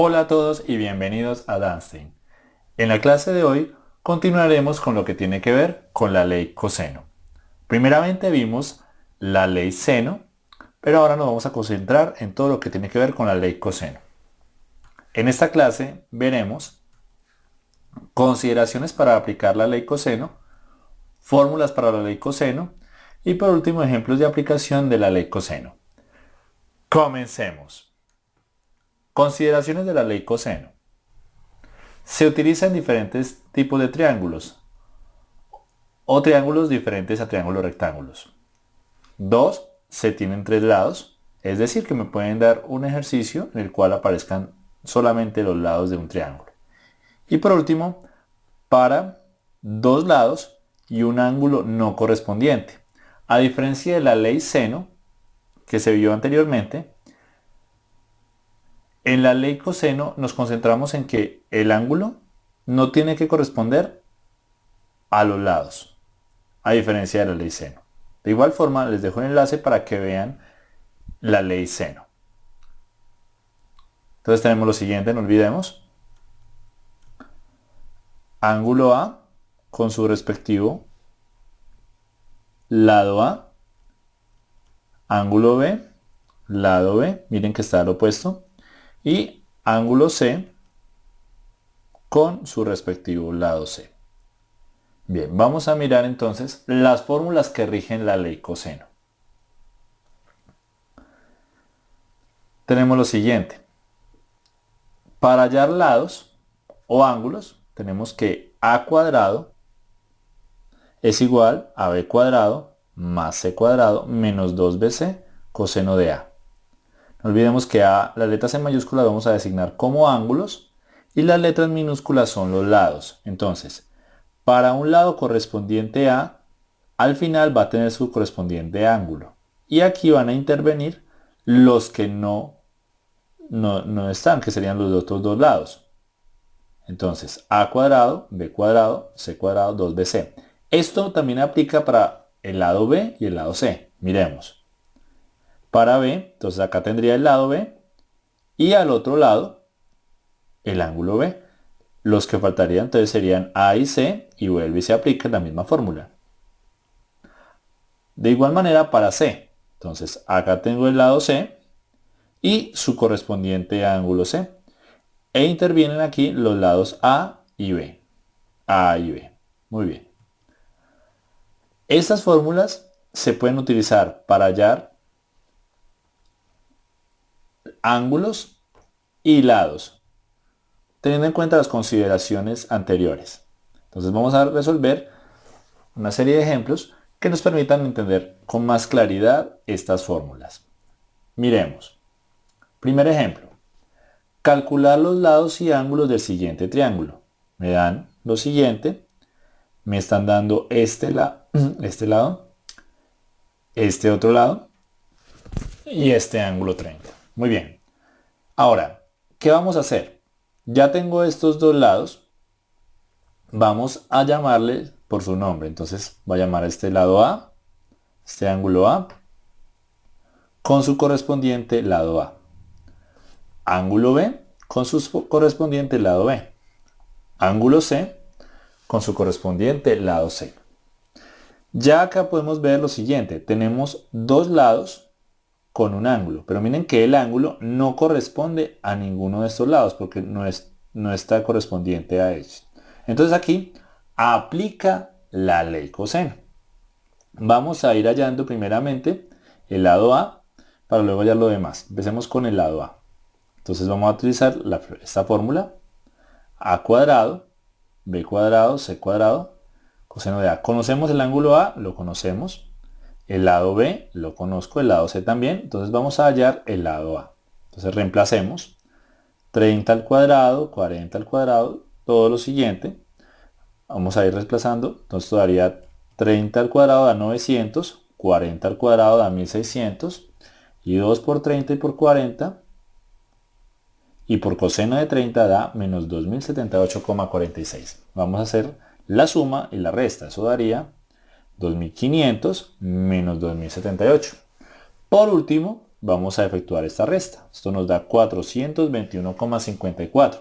Hola a todos y bienvenidos a Danstein. En la clase de hoy continuaremos con lo que tiene que ver con la ley coseno. Primeramente vimos la ley seno, pero ahora nos vamos a concentrar en todo lo que tiene que ver con la ley coseno. En esta clase veremos consideraciones para aplicar la ley coseno, fórmulas para la ley coseno y por último ejemplos de aplicación de la ley coseno. Comencemos. Consideraciones de la ley coseno. Se utiliza en diferentes tipos de triángulos o triángulos diferentes a triángulos rectángulos. Dos, se tienen tres lados, es decir que me pueden dar un ejercicio en el cual aparezcan solamente los lados de un triángulo. Y por último, para dos lados y un ángulo no correspondiente. A diferencia de la ley seno, que se vio anteriormente, en la ley coseno nos concentramos en que el ángulo no tiene que corresponder a los lados, a diferencia de la ley seno. De igual forma, les dejo un enlace para que vean la ley seno. Entonces tenemos lo siguiente, no olvidemos. Ángulo A con su respectivo lado A. Ángulo B, lado B, miren que está al opuesto y ángulo C con su respectivo lado C. Bien, vamos a mirar entonces las fórmulas que rigen la ley coseno. Tenemos lo siguiente. Para hallar lados o ángulos, tenemos que a cuadrado es igual a b cuadrado más c cuadrado menos 2bc coseno de a. No olvidemos que las letras en mayúsculas vamos a designar como ángulos y las letras minúsculas son los lados. Entonces, para un lado correspondiente a, al final va a tener su correspondiente ángulo. Y aquí van a intervenir los que no, no, no están, que serían los otros dos lados. Entonces, a cuadrado, b cuadrado, c cuadrado, 2bc. Esto también aplica para el lado b y el lado c. Miremos para B, entonces acá tendría el lado B y al otro lado el ángulo B. Los que faltarían entonces serían A y C y vuelve y se aplica la misma fórmula. De igual manera para C, entonces acá tengo el lado C y su correspondiente ángulo C. E intervienen aquí los lados A y B. A y B. Muy bien. Estas fórmulas se pueden utilizar para hallar ángulos y lados, teniendo en cuenta las consideraciones anteriores. Entonces vamos a resolver una serie de ejemplos que nos permitan entender con más claridad estas fórmulas. Miremos. Primer ejemplo. Calcular los lados y ángulos del siguiente triángulo. Me dan lo siguiente. Me están dando este, este lado, este otro lado y este ángulo 30. Muy bien. Ahora, ¿qué vamos a hacer? Ya tengo estos dos lados. Vamos a llamarle por su nombre. Entonces voy a llamar a este lado A, este ángulo A, con su correspondiente lado A. Ángulo B con su correspondiente lado B. Ángulo C con su correspondiente lado C. Ya acá podemos ver lo siguiente. Tenemos dos lados con un ángulo. Pero miren que el ángulo no corresponde a ninguno de estos lados porque no, es, no está correspondiente a ellos. Entonces aquí aplica la ley coseno. Vamos a ir hallando primeramente el lado A para luego hallar lo demás. Empecemos con el lado A. Entonces vamos a utilizar esta fórmula. A cuadrado, B cuadrado, C cuadrado, coseno de A. ¿Conocemos el ángulo A? Lo conocemos. El lado B lo conozco, el lado C también, entonces vamos a hallar el lado A. Entonces reemplacemos 30 al cuadrado, 40 al cuadrado, todo lo siguiente. Vamos a ir reemplazando, entonces daría 30 al cuadrado da 900, 40 al cuadrado da 1600, y 2 por 30 y por 40, y por coseno de 30 da menos 2078,46. Vamos a hacer la suma y la resta, eso daría 2500 menos 2078. Por último, vamos a efectuar esta resta. Esto nos da 421,54.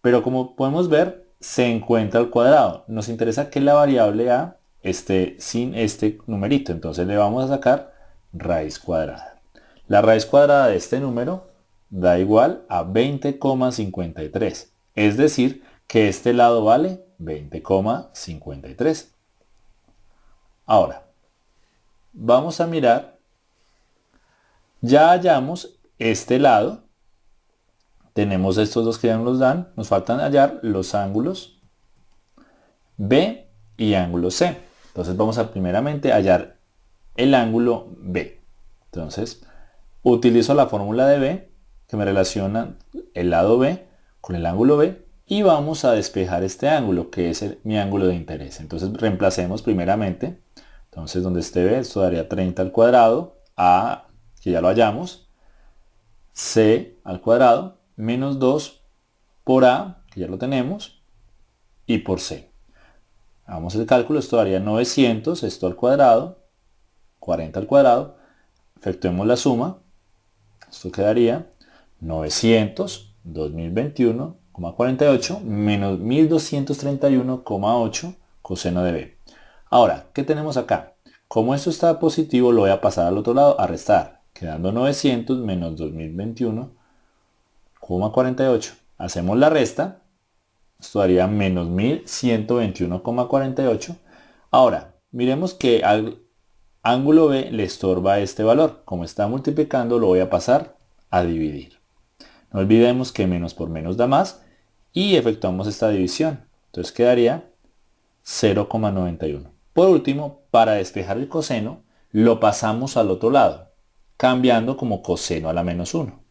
Pero como podemos ver, se encuentra al cuadrado. Nos interesa que la variable a esté sin este numerito. Entonces le vamos a sacar raíz cuadrada. La raíz cuadrada de este número da igual a 20,53. Es decir, que este lado vale 20,53. Ahora, vamos a mirar, ya hallamos este lado, tenemos estos dos que ya nos dan, nos faltan hallar los ángulos B y ángulo C. Entonces vamos a primeramente hallar el ángulo B. Entonces, utilizo la fórmula de B que me relaciona el lado B con el ángulo B y vamos a despejar este ángulo que es mi ángulo de interés. Entonces reemplacemos primeramente, entonces donde esté B, esto daría 30 al cuadrado, A, que ya lo hallamos, C al cuadrado, menos 2 por A, que ya lo tenemos, y por C. Hagamos el cálculo, esto daría 900, esto al cuadrado, 40 al cuadrado, efectuemos la suma, esto quedaría 900, 2021,48 menos 1231,8 coseno de B. Ahora, ¿qué tenemos acá? Como esto está positivo, lo voy a pasar al otro lado a restar, quedando 900 menos 2021,48. Hacemos la resta, esto daría menos 1121,48. Ahora, miremos que al ángulo B le estorba este valor. Como está multiplicando, lo voy a pasar a dividir. No olvidemos que menos por menos da más y efectuamos esta división. Entonces quedaría 0,91. Por último, para despejar el coseno, lo pasamos al otro lado, cambiando como coseno a la menos 1,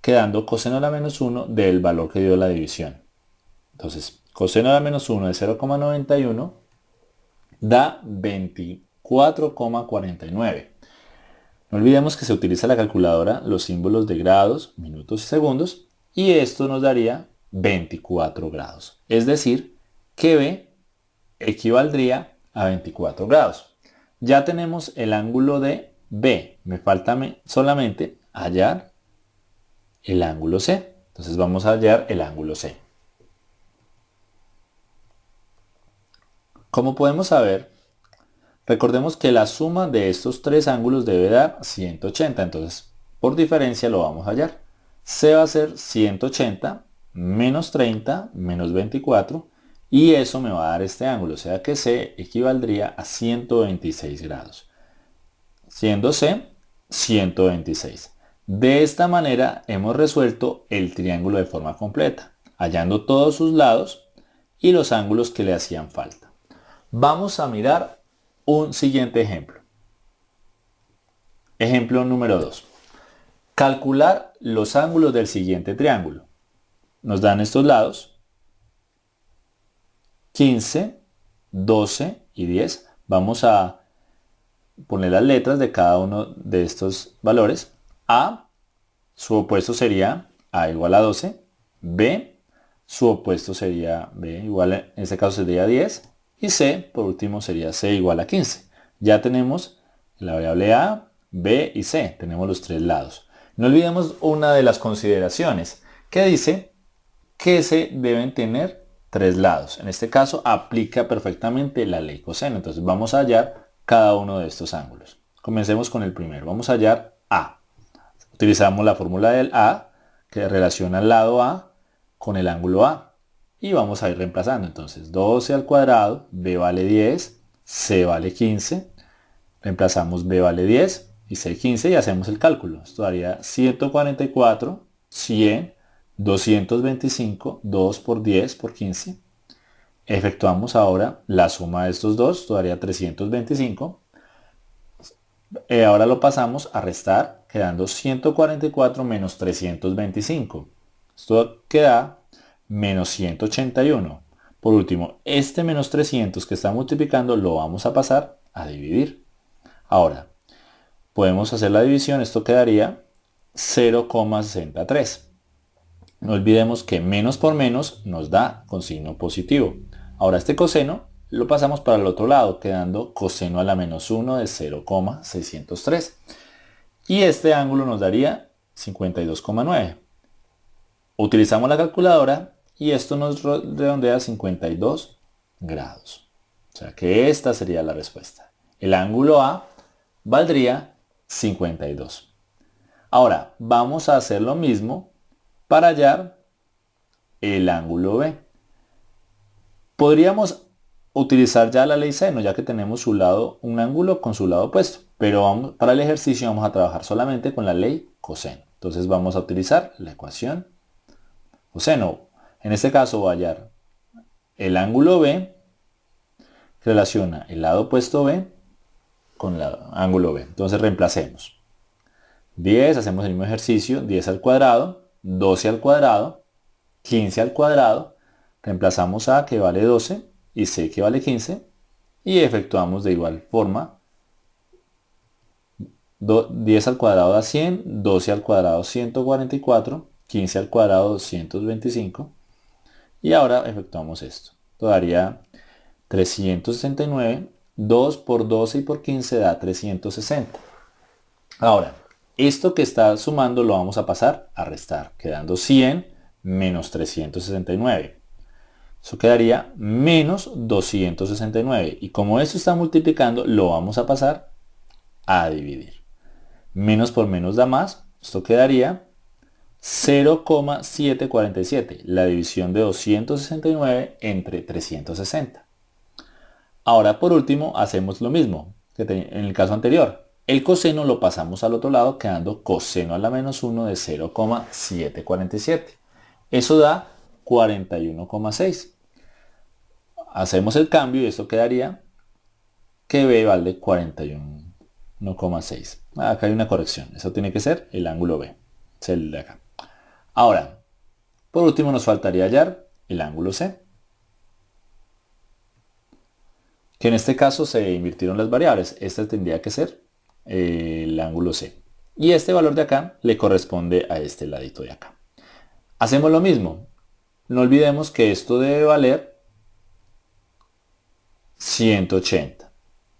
quedando coseno a la menos 1 del valor que dio la división. Entonces, coseno a la menos 1 de 0,91 da 24,49. No olvidemos que se utiliza la calculadora los símbolos de grados, minutos y segundos y esto nos daría 24 grados. Es decir, que B equivaldría a 24 grados. Ya tenemos el ángulo de B. Me falta solamente hallar el ángulo C. Entonces vamos a hallar el ángulo C. Como podemos saber, Recordemos que la suma de estos tres ángulos debe dar 180, entonces por diferencia lo vamos a hallar. C va a ser 180 menos 30 menos 24 y eso me va a dar este ángulo, o sea que C equivaldría a 126 grados. Siendo C 126. De esta manera hemos resuelto el triángulo de forma completa, hallando todos sus lados y los ángulos que le hacían falta. Vamos a mirar un siguiente ejemplo. Ejemplo número 2. Calcular los ángulos del siguiente triángulo. Nos dan estos lados. 15, 12 y 10. Vamos a poner las letras de cada uno de estos valores. A, su opuesto sería A igual a 12. B, su opuesto sería B igual, en este caso sería 10. Y C, por último, sería C igual a 15. Ya tenemos la variable A, B y C. Tenemos los tres lados. No olvidemos una de las consideraciones que dice que se deben tener tres lados. En este caso aplica perfectamente la ley coseno. Entonces vamos a hallar cada uno de estos ángulos. Comencemos con el primero. Vamos a hallar A. Utilizamos la fórmula del A que relaciona el lado A con el ángulo A y vamos a ir reemplazando. Entonces 12 al cuadrado, b vale 10, c vale 15, reemplazamos b vale 10 y c 15 y hacemos el cálculo. Esto daría 144, 100, 225, 2 por 10 por 15. Efectuamos ahora la suma de estos dos, esto daría 325. Eh, ahora lo pasamos a restar, quedando 144 menos 325. Esto queda menos 181. Por último, este menos 300 que está multiplicando lo vamos a pasar a dividir. Ahora, podemos hacer la división, esto quedaría 0,63. No olvidemos que menos por menos nos da con signo positivo. Ahora este coseno lo pasamos para el otro lado, quedando coseno a la menos 1 de 0,603. Y este ángulo nos daría 52,9. Utilizamos la calculadora y esto nos redondea a 52 grados. O sea que esta sería la respuesta. El ángulo A valdría 52. Ahora, vamos a hacer lo mismo para hallar el ángulo B. Podríamos utilizar ya la ley seno, ya que tenemos su lado, un ángulo con su lado opuesto. Pero para el ejercicio vamos a trabajar solamente con la ley coseno. Entonces vamos a utilizar la ecuación coseno. En este caso voy a hallar el ángulo B relaciona el lado opuesto B con el ángulo B. Entonces reemplacemos. 10, hacemos el mismo ejercicio, 10 al cuadrado, 12 al cuadrado, 15 al cuadrado, reemplazamos A que vale 12 y C que vale 15 y efectuamos de igual forma 10 al cuadrado da 100, 12 al cuadrado 144, 15 al cuadrado 225 y ahora efectuamos esto. Todavía 369, 2 por 12 y por 15 da 360. Ahora, esto que está sumando lo vamos a pasar a restar, quedando 100 menos 369. Eso quedaría menos 269. Y como esto está multiplicando, lo vamos a pasar a dividir. Menos por menos da más. Esto quedaría 0,747. La división de 269 entre 360. Ahora por último hacemos lo mismo que en el caso anterior. El coseno lo pasamos al otro lado quedando coseno a la menos 1 de 0,747. Eso da 41,6. Hacemos el cambio y esto quedaría que B vale 41,6. Acá hay una corrección. Eso tiene que ser el ángulo B. El de acá. Ahora, por último nos faltaría hallar el ángulo C. que en este caso se invirtieron las variables. Este tendría que ser el ángulo C. Y este valor de acá le corresponde a este ladito de acá. Hacemos lo mismo. No olvidemos que esto debe valer 180.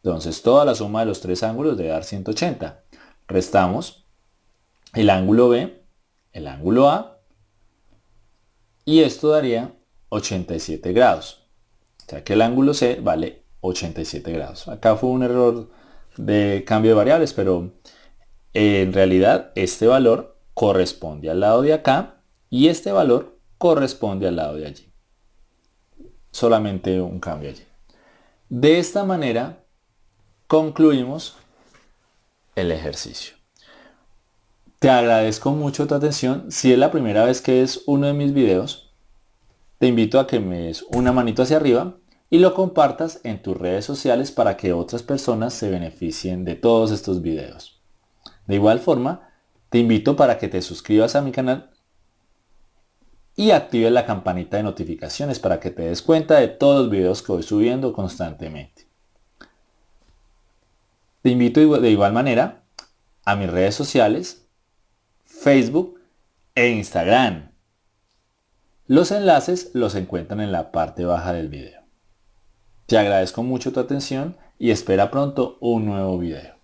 Entonces toda la suma de los tres ángulos debe dar 180. Restamos el ángulo B, el ángulo A, y esto daría 87 grados. O sea que el ángulo C vale 87 grados. Acá fue un error de cambio de variables, pero en realidad este valor corresponde al lado de acá y este valor corresponde al lado de allí. Solamente un cambio allí. De esta manera concluimos el ejercicio. Te agradezco mucho tu atención. Si es la primera vez que es uno de mis videos, te invito a que me des una manito hacia arriba y lo compartas en tus redes sociales para que otras personas se beneficien de todos estos videos. De igual forma, te invito para que te suscribas a mi canal y actives la campanita de notificaciones para que te des cuenta de todos los videos que voy subiendo constantemente. Te invito de igual manera a mis redes sociales, Facebook e Instagram. Los enlaces los encuentran en la parte baja del video. Te agradezco mucho tu atención y espera pronto un nuevo video.